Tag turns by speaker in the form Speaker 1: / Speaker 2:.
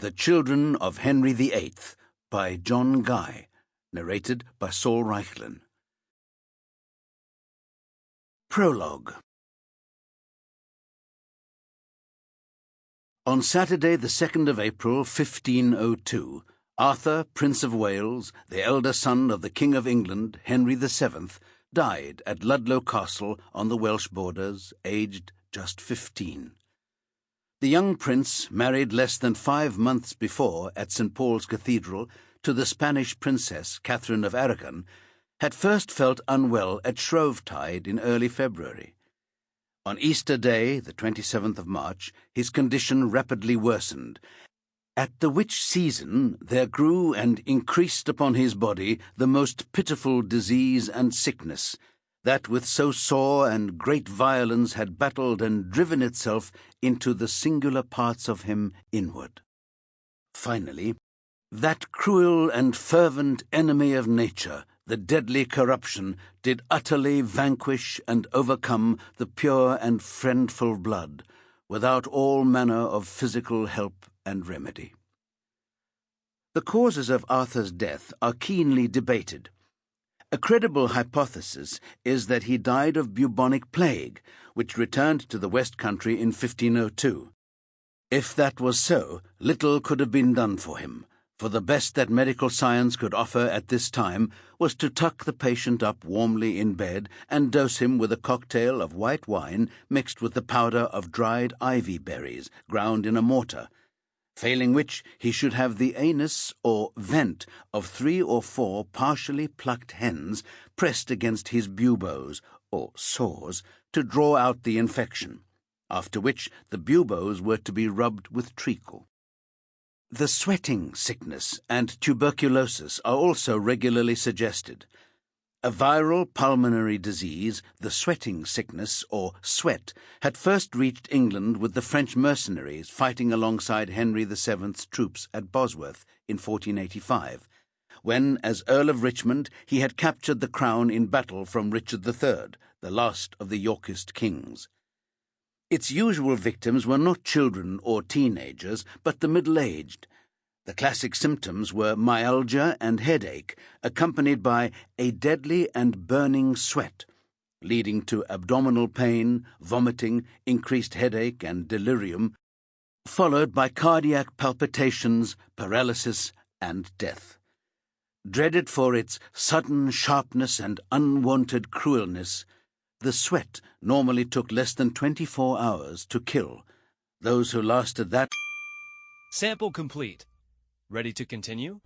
Speaker 1: The Children of Henry VIII by John Guy, narrated by Saul Reichlin. Prologue On Saturday, the 2nd of April, 1502, Arthur, Prince of Wales, the elder son of the King of England, Henry VII, died at Ludlow Castle on the Welsh borders, aged just fifteen. The young prince, married less than five months before at St. Paul's Cathedral to the Spanish princess Catherine of Aragon, had first felt unwell at Shrovetide in early February. On Easter Day, the 27th of March, his condition rapidly worsened, at the which season there grew and increased upon his body the most pitiful disease and sickness, that with so sore and great violence had battled and driven itself into the singular parts of him inward. Finally, that cruel and fervent enemy of nature, the deadly corruption, did utterly vanquish and overcome the pure and friendful blood, without all manner of physical help and remedy. The causes of Arthur's death are keenly debated. A credible hypothesis is that he died of bubonic plague, which returned to the West Country in 1502. If that was so, little could have been done for him, for the best that medical science could offer at this time was to tuck the patient up warmly in bed and dose him with a cocktail of white wine mixed with the powder of dried ivy berries ground in a mortar failing which he should have the anus or vent of three or four partially plucked hens pressed against his buboes, or sores, to draw out the infection, after which the buboes were to be rubbed with treacle. The sweating sickness and tuberculosis are also regularly suggested, a viral pulmonary disease, the sweating sickness, or sweat, had first reached England with the French mercenaries fighting alongside Henry VII's troops at Bosworth in 1485, when, as Earl of Richmond, he had captured the crown in battle from Richard III, the last of the Yorkist kings. Its usual victims were not children or teenagers, but the middle aged the classic symptoms were myalgia and headache, accompanied by a deadly and burning sweat, leading to abdominal pain, vomiting, increased headache, and delirium, followed by cardiac palpitations, paralysis, and death. Dreaded for its sudden sharpness and unwanted cruelness, the sweat normally took less than 24 hours to kill. Those who lasted that.
Speaker 2: Sample complete. Ready to continue?